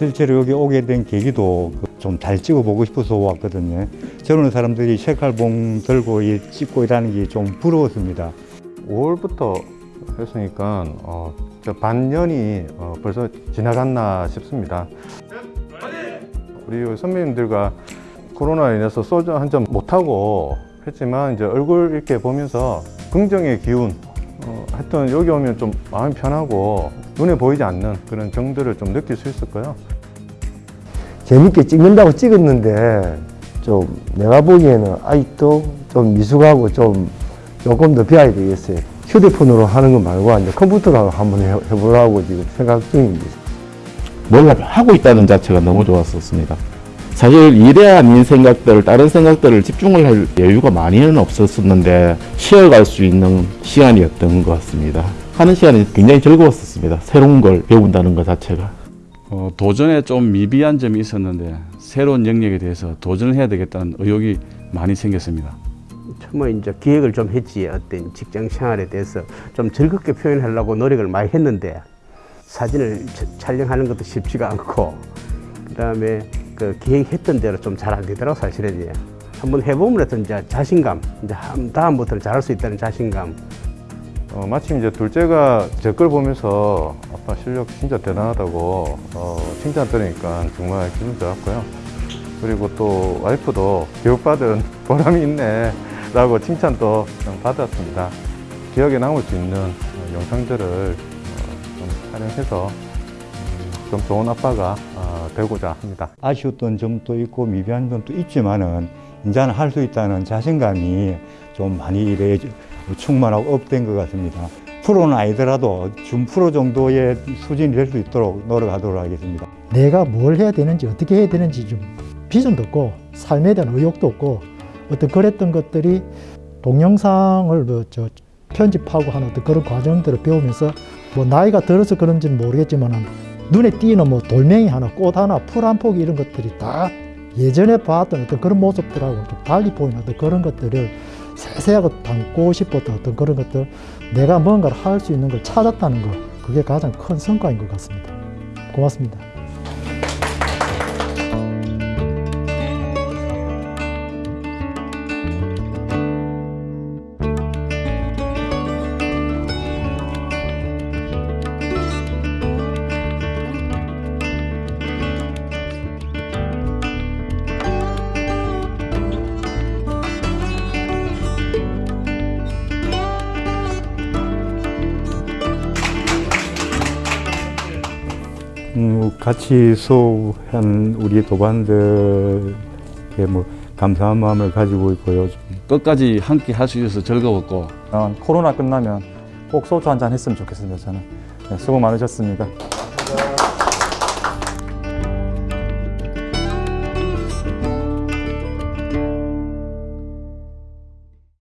실제로 여기 오게 된 계기도 좀 잘 찍어보고 싶어서 왔거든요. 저런 사람들이 색깔봉 들고 이 찍고 이라는 게 좀 부러웠습니다. 5월부터 했으니까 어, 저 반년이 어, 벌써 지나갔나 싶습니다. 우리 선배님들과 코로나로 인해서 소주 한 잔 못하고 했지만 이제 얼굴 이렇게 보면서 긍정의 기운 어, 하여튼 여기 오면 좀 마음이 편하고 눈에 보이지 않는 그런 정들을 좀 느낄 수 있을 거예요. 재밌게 찍는다고 찍었는데 좀 내가 보기에는 아직도 좀 미숙하고 좀 조금 더 배워야 되겠어요. 휴대폰으로 하는 거 말고 이제 컴퓨터로 한번 해- 해보려고 지금 생각 중입니다. 뭔가를 하고 있다는 자체가 너무 좋았었습니다. 사실 일에 아닌 생각들, 다른 생각들을 집중을 할 여유가 많이는 없었었는데 쉬어갈 수 있는 시간이었던 것 같습니다. 하는 시간이 굉장히 즐거웠었습니다. 새로운 걸 배운다는 것 자체가. 어, 도전에 좀 미비한 점이 있었는데 새로운 영역에 대해서 도전을 해야 되겠다는 의욕이 많이 생겼습니다. 처음에 이제 기획을 좀 했지 어떤 직장 생활에 대해서 좀 즐겁게 표현하려고 노력을 많이 했는데 사진을 차- 촬영하는 것도 쉽지가 않고 그다음에 그 기획했던 대로 좀 잘 안 되더라고 사실은 이제 한번 해보면 어떤 이제 자신감 이제 한- 다음부터는 잘할 수 있다는 자신감 어, 마침 이제 둘째가 제 걸 보면서 아빠 실력 진짜 대단하다고 어, 칭찬 들으니까 정말 기분 좋았고요. 그리고 또 와이프도 교육받은 보람이 있네 라고 칭찬도 좀 받았습니다. 기억에 남을 수 있는 어, 영상들을 어, 좀 촬영해서 음, 좀 좋은 아빠가 어, 되고자 합니다. 아쉬웠던 점도 있고 미비한 점도 있지만은 이제는 할 수 있다는 자신감이 좀 많이 이래 충만하고 up된 것 같습니다. 프로는 아니더라도 준 프로 정도의 수준이 될 수 있도록 노력하도록 하겠습니다. 내가 뭘 해야 되는지 어떻게 해야 되는지 좀 비전도 없고 삶에 대한 의욕도 없고 어떤 그랬던 것들이 동영상을 뭐 저 편집하고 하는 어떤 그런 과정들을 배우면서 뭐 나이가 들어서 그런지는 모르겠지만 눈에 띄는 뭐 돌멩이 하나 꽃 하나 풀 한 포기 이런 것들이 다 예전에 봤던 어떤 그런 모습들하고 좀 달리 보이는 어떤 그런 것들을 세세하게 담고 싶었던 어떤 그런 것들 내가 뭔가를 할 수 있는 걸 찾았다는 거 그게 가장 큰 성과인 것 같습니다. 고맙습니다. 음, 같이 수업한 우리 도반들에게 뭐 감사한 마음을 가지고 있고요. 끝까지 함께 할 수 있어서 즐거웠고 어, 코로나 끝나면 꼭 소주 한 잔 했으면 좋겠습니다. 저는 네, 수고 많으셨습니다.